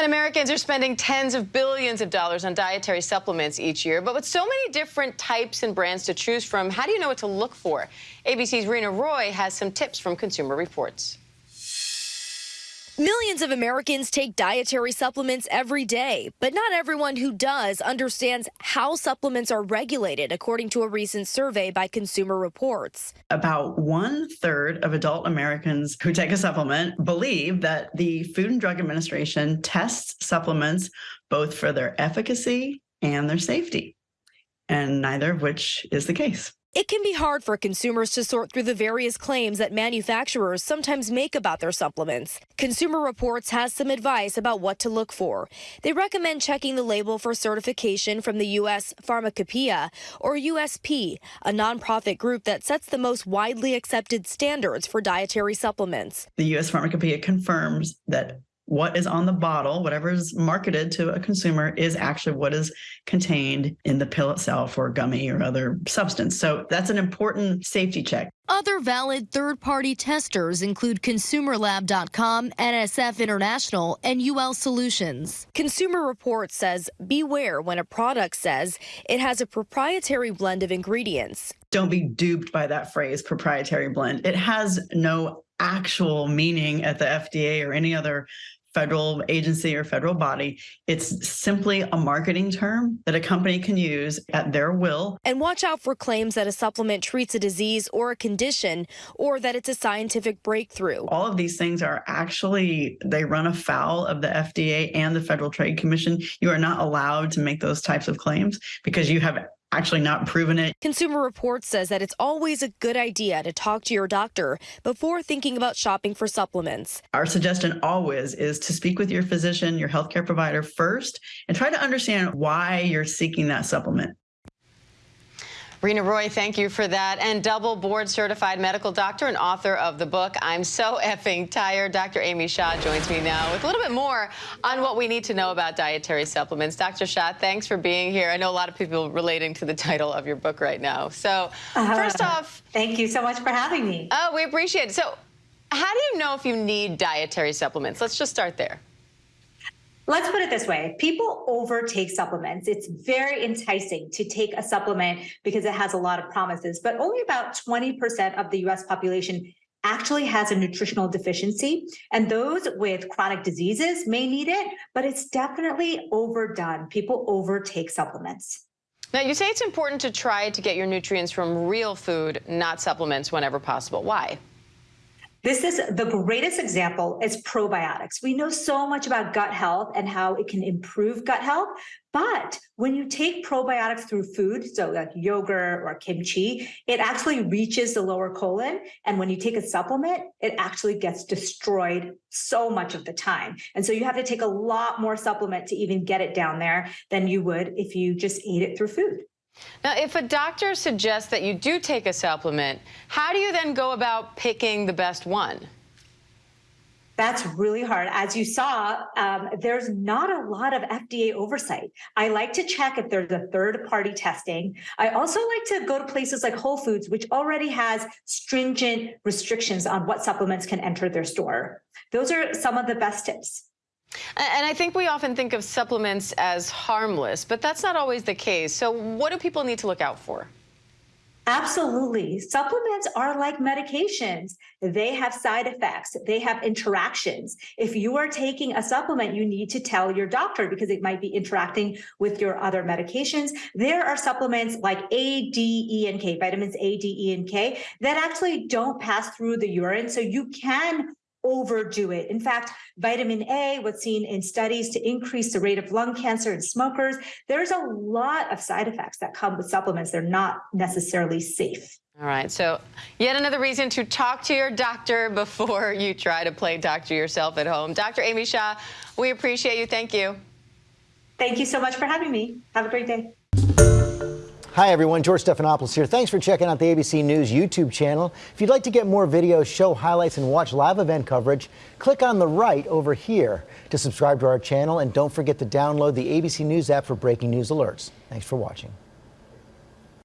And Americans are spending tens of billions of dollars on dietary supplements each year. But with so many different types and brands to choose from, how do you know what to look for? ABC's Reena Roy has some tips from Consumer Reports. Millions of Americans take dietary supplements every day, but not everyone who does understands how supplements are regulated, according to a recent survey by Consumer Reports. About one third of adult Americans who take a supplement believe that the Food and Drug Administration tests supplements both for their efficacy and their safety, and neither of which is the case. It can be hard for consumers to sort through the various claims that manufacturers sometimes make about their supplements. Consumer Reports has some advice about what to look for. They recommend checking the label for certification from the U.S. Pharmacopeia or USP, a nonprofit group that sets the most widely accepted standards for dietary supplements. The U.S. Pharmacopeia confirms that what is on the bottle, whatever is marketed to a consumer, is actually what is contained in the pill itself or gummy or other substance. So that's an important safety check. Other valid third party testers include ConsumerLab.com, NSF International, and UL Solutions. Consumer Reports says beware when a product says it has a proprietary blend of ingredients. Don't be duped by that phrase, proprietary blend. It has no actual meaning at the FDA or any other federal agency or federal body. It's simply a marketing term that a company can use at their will. And watch out for claims that a supplement treats a disease or a condition or that it's a scientific breakthrough. All of these things are actually, they run afoul of the FDA and the Federal Trade Commission. You are not allowed to make those types of claims because you have actually not proven it. Consumer Reports says that it's always a good idea to talk to your doctor before thinking about shopping for supplements. Our suggestion always is to speak with your physician, your healthcare provider first, and try to understand why you're seeking that supplement. Reena Roy, thank you for that. And double board certified medical doctor and author of the book, I'm So Effing Tired. Dr. Amy Shah joins me now with a little bit more on what we need to know about dietary supplements. Dr. Shah, thanks for being here. I know a lot of people relating to the title of your book right now. So, uh, first off, thank you so much for having me. Oh, we appreciate it. So, how do you know if you need dietary supplements? Let's just start there. Let's put it this way. People overtake supplements. It's very enticing to take a supplement because it has a lot of promises, but only about 20% of the US population actually has a nutritional deficiency. And those with chronic diseases may need it, but it's definitely overdone. People overtake supplements. Now, you say it's important to try to get your nutrients from real food, not supplements, whenever possible. Why? This is the greatest example is probiotics. We know so much about gut health and how it can improve gut health. But when you take probiotics through food, so like yogurt or kimchi, it actually reaches the lower colon. And when you take a supplement, it actually gets destroyed so much of the time. And so you have to take a lot more supplement to even get it down there than you would if you just ate it through food. Now, if a doctor suggests that you do take a supplement, how do you then go about picking the best one? That's really hard. As you saw, um, there's not a lot of FDA oversight. I like to check if there's a third party testing. I also like to go to places like Whole Foods, which already has stringent restrictions on what supplements can enter their store. Those are some of the best tips. And I think we often think of supplements as harmless, but that's not always the case. So what do people need to look out for? Absolutely. Supplements are like medications. They have side effects. They have interactions. If you are taking a supplement, you need to tell your doctor because it might be interacting with your other medications. There are supplements like A, D, E, and K, vitamins A, D, E, and K that actually don't pass through the urine. So you can overdo it. In fact, vitamin A was seen in studies to increase the rate of lung cancer in smokers. There's a lot of side effects that come with supplements. They're not necessarily safe. All right, so yet another reason to talk to your doctor before you try to play doctor yourself at home. Dr. Amy Shah, we appreciate you. Thank you. Thank you so much for having me. Have a great day. Hi everyone, George Stephanopoulos here. Thanks for checking out the ABC News YouTube channel. If you'd like to get more videos, show highlights, and watch live event coverage, click on the right over here to subscribe to our channel and don't forget to download the ABC News app for breaking news alerts. Thanks for watching.